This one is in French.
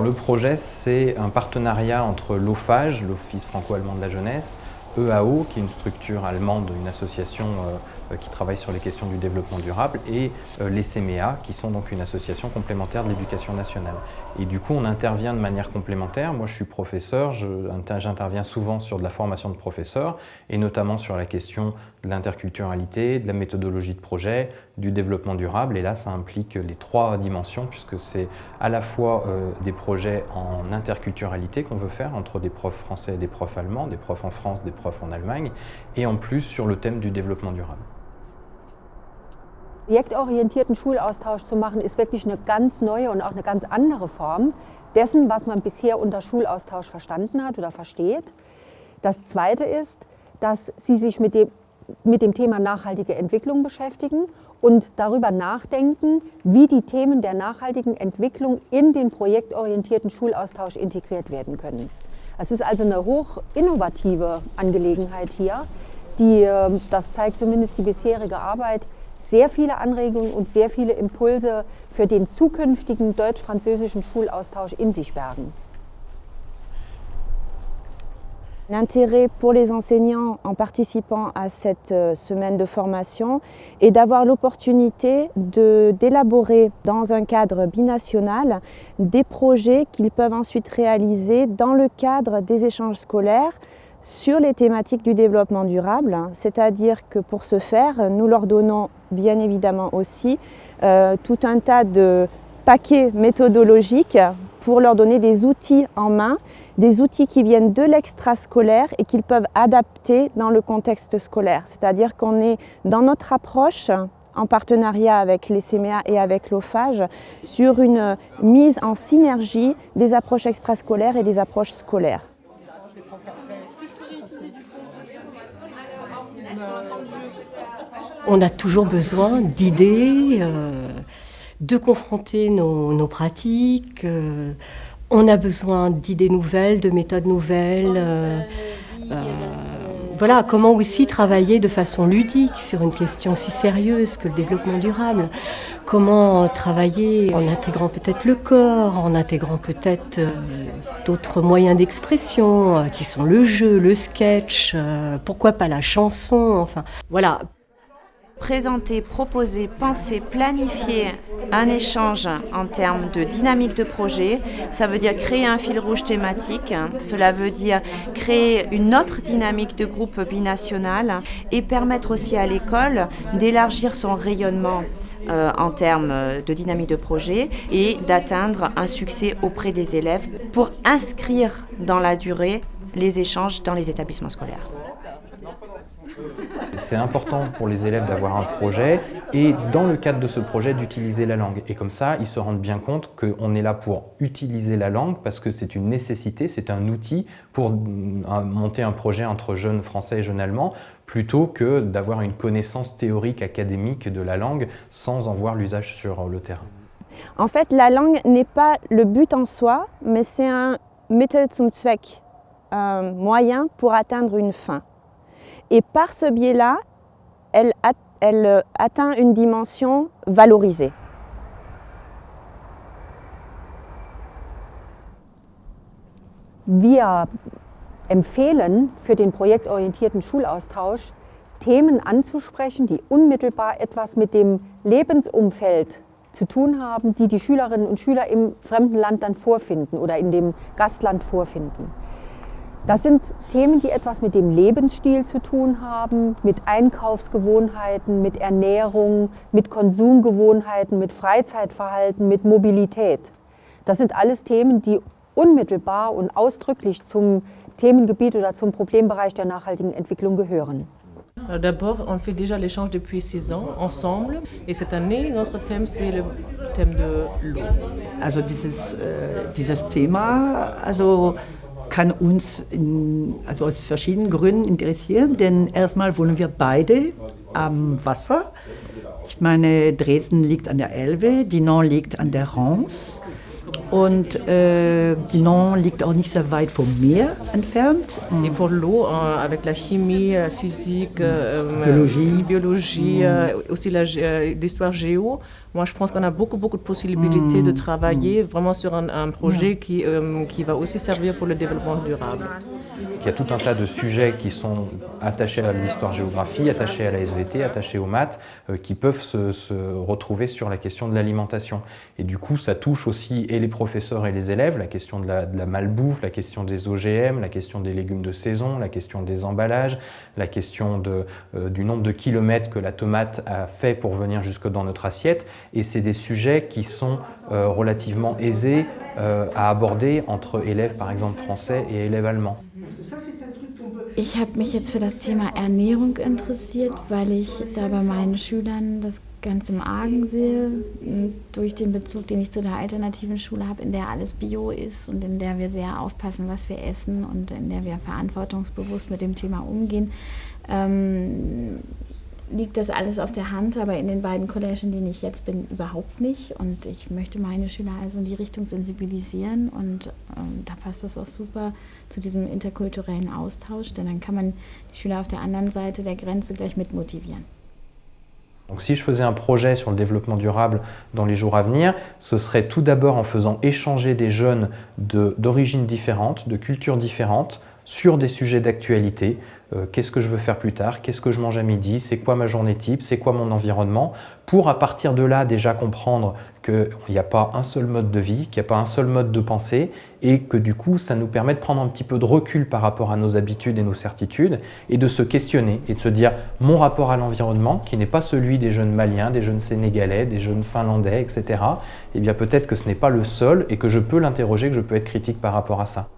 Le projet, c'est un partenariat entre l'OFAGE, l'Office franco-allemand de la jeunesse, EAO, qui est une structure allemande, une association euh, qui travaille sur les questions du développement durable, et euh, les CMEA, qui sont donc une association complémentaire de l'éducation nationale. Et du coup, on intervient de manière complémentaire. Moi, je suis professeur, j'interviens souvent sur de la formation de professeurs, et notamment sur la question de l'interculturalité, de la méthodologie de projet, du développement durable. Et là, ça implique les trois dimensions, puisque c'est à la fois euh, des projets en interculturalité qu'on veut faire, entre des profs français et des profs allemands, des profs en France, des profs en Allemagne, et en plus sur le thème du développement durable. Projektorientierten Schulaustausch zu machen, ist wirklich eine ganz neue und auch eine ganz andere Form dessen, was man bisher unter Schulaustausch verstanden hat oder versteht. Das Zweite ist, dass Sie sich mit dem, mit dem Thema nachhaltige Entwicklung beschäftigen und darüber nachdenken, wie die Themen der nachhaltigen Entwicklung in den projektorientierten Schulaustausch integriert werden können. Es ist also eine hoch innovative Angelegenheit hier, die, ähm, das zeigt zumindest die bisherige Arbeit, sehr viele Anregungen und sehr viele Impulse für den zukünftigen deutsch-französischen Schulaustausch in sich bergen. L'intérêt pour les enseignants en participant à cette euh, semaine de formation est d'avoir l'opportunité d'élaborer dans un cadre binational des projets qu'ils peuvent ensuite réaliser dans le cadre des échanges scolaires sur les thématiques du développement durable, c'est-à-dire que pour ce faire, nous leur donnons bien évidemment aussi euh, tout un tas de paquets méthodologiques pour leur donner des outils en main, des outils qui viennent de l'extrascolaire et qu'ils peuvent adapter dans le contexte scolaire. C'est-à-dire qu'on est dans notre approche en partenariat avec les CMA et avec l'OFAGE sur une mise en synergie des approches extrascolaires et des approches scolaires. On a toujours besoin d'idées, euh, de confronter nos, pratiques. Euh, on a besoin d'idées nouvelles, de méthodes nouvelles. Euh, voilà, comment aussi travailler de façon ludique sur une question si sérieuse que le développement durable. Comment travailler en intégrant peut-être le corps, en intégrant peut-être d'autres moyens d'expression qui sont le jeu, le sketch, pourquoi pas la chanson, enfin voilà présenter, proposer, penser, planifier un échange en termes de dynamique de projet. Ça veut dire créer un fil rouge thématique. Cela veut dire créer une autre dynamique de groupe binational et permettre aussi à l'école d'élargir son rayonnement euh, en termes de dynamique de projet et d'atteindre un succès auprès des élèves pour inscrire dans la durée les échanges dans les établissements scolaires. C'est important pour les élèves d'avoir un projet et dans le cadre de ce projet d'utiliser la langue. Et comme ça, ils se rendent bien compte qu'on est là pour utiliser la langue parce que c'est une nécessité, c'est un outil pour monter un projet entre jeunes français et jeunes allemands plutôt que d'avoir une connaissance théorique académique de la langue sans en voir l'usage sur le terrain. En fait, la langue n'est pas le but en soi, mais c'est un Mittel zum Zweck, un moyen pour atteindre une fin. Et par ce biais-là, elle, euh, atteint une dimension valorisée. Wir empfehlen für den projektorientierten Schulaustausch, Themen anzusprechen, die unmittelbar etwas mit dem Lebensumfeld zu tun haben, die die Schülerinnen und Schüler im fremden Land dann vorfinden oder in dem Gastland vorfinden. Das sind Themen, die etwas mit dem Lebensstil zu tun haben, mit Einkaufsgewohnheiten, mit Ernährung, mit Konsumgewohnheiten, mit Freizeitverhalten, mit Mobilität. Das sind alles Themen, die unmittelbar und ausdrücklich zum Themengebiet oder zum Problembereich der nachhaltigen Entwicklung gehören. D'abord, on fait déjà l'échange depuis six ans ensemble et cette année, notre thème, c'est le thème de l'eau. Also dieses, äh, dieses Thema, also kann uns in, also aus verschiedenen Gründen interessieren, denn erstmal wohnen wir beide am Wasser. Ich meine, Dresden liegt an der Elbe, Dinan liegt an der Rance. und äh, Dinan liegt auch nicht sehr weit vom Meer entfernt. Et pour l'eau, euh, avec la chimie, la physique, euh, Biologie. biologie euh, aussi la gé- euh, l'histoire géo, moi je pense qu'on a beaucoup, beaucoup de possibilités de travailler vraiment sur un, un projet qui, euh, qui va aussi servir pour le développement durable. Il y a tout un tas de sujets qui sont attachés à l'histoire-géographie, attachés à la SVT, attachés aux maths, euh, qui peuvent se, se retrouver sur la question de l'alimentation. Et du coup, ça touche aussi et les professeurs et les élèves, la question de la, de la malbouffe, la question des OGM, la question des légumes de saison, la question des emballages, la question de, euh, du nombre de kilomètres que la tomate a fait pour venir jusque dans notre assiette. Et c'est des sujets qui sont euh, relativement aisés euh, à aborder entre élèves, par exemple, français et élèves allemands. Ich habe mich jetzt für das Thema Ernährung interessiert, weil ich da bei meinen Schülern das ganz im Argen sehe, m, durch den Bezug, den ich zu der alternativen Schule habe, in der alles Bio ist und in der wir sehr aufpassen, was wir essen und in der wir verantwortungsbewusst mit dem Thema umgehen. Ähm, liegt das alles auf der Hand, aber in den beiden Collegen, in denen ich jetzt bin, überhaupt nicht. Und ich möchte meine Schüler also in die Richtung sensibilisieren und ähm, da passt das auch super zu diesem interkulturellen Austausch, denn dann kann man die Schüler auf der anderen Seite der Grenze gleich mit motivieren. Donc si je faisais un projet sur le développement durable dans les jours à venir, ce serait tout d'abord en faisant échanger des jeunes de- d'origines différentes, de cultures différentes, sur des sujets d'actualité. Euh, Qu'est-ce que je veux faire plus tard? Qu'est-ce que je mange à midi? C'est quoi ma journée type? C'est quoi mon environnement? Pour à partir de là déjà comprendre qu'il n'y a pas un seul mode de vie, qu'il n'y a pas un seul mode de pensée et que du coup ça nous permet de prendre un petit peu de recul par rapport à nos habitudes et nos certitudes et de se questionner et de se dire mon rapport à l'environnement qui n'est pas celui des jeunes maliens, des jeunes sénégalais, des jeunes finlandais, etc. Eh bien peut-être que ce n'est pas le seul et que je peux l'interroger, que je peux être critique par rapport à ça.